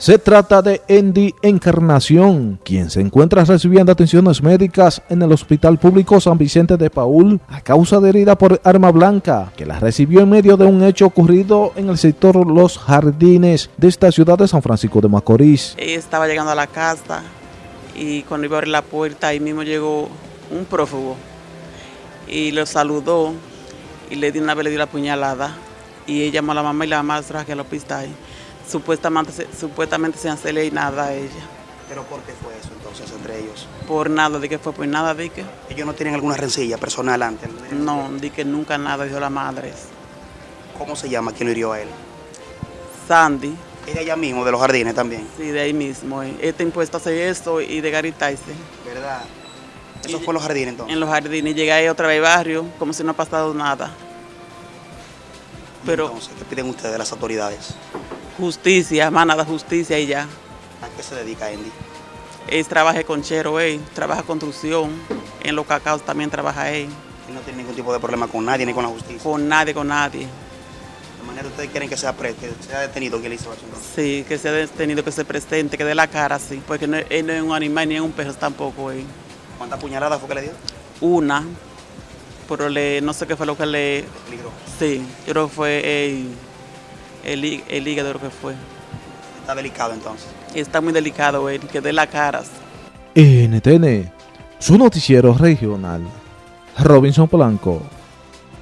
Se trata de Andy Encarnación, quien se encuentra recibiendo atenciones médicas en el Hospital Público San Vicente de Paul a causa de herida por arma blanca, que la recibió en medio de un hecho ocurrido en el sector Los Jardines de esta ciudad de San Francisco de Macorís. Ella estaba llegando a la casa y cuando iba a abrir la puerta ahí mismo llegó un prófugo y lo saludó y le dio una vez le dio la puñalada y ella llamó a la mamá y la mamá trajo al hospital supuestamente, supuestamente se hacerle y nada a ella. ¿Pero por qué fue eso entonces entre ellos? Por nada, de que fue por nada, de que. ¿Ellos no tienen alguna rencilla personal antes? No, di que nunca nada, dijo la madre. ¿Cómo se llama? ¿Quién lo hirió a él? Sandy. ¿Es de allá mismo, de los jardines también? Sí, de ahí mismo. Eh. Está impuesto a hacer esto y de garitarse. ¿Verdad? ¿Eso fue en los jardines entonces? En los jardines. Llegué ahí otra vez al barrio, como si no ha pasado nada. Pero, entonces, ¿qué piden ustedes de las autoridades? Justicia, más nada, justicia y ya. ¿A qué se dedica Andy? Él trabaja con Chero, él trabaja construcción, en los cacaos también trabaja él. ¿Y no tiene ningún tipo de problema con nadie ni con la justicia? Con nadie, con nadie. De manera ustedes quieren que sea, que sea detenido que le hizo. Sí, que sea detenido, que se presente, que dé la cara, sí. Porque no, él no es un animal ni es un perro tampoco. Él. ¿Cuántas puñaladas fue que le dio? Una, pero le, no sé qué fue lo que le... Sí, yo creo que fue él el, el hígado lo que fue. Está delicado entonces. Está muy delicado, él, que dé las caras. NTN, su noticiero regional. Robinson Blanco.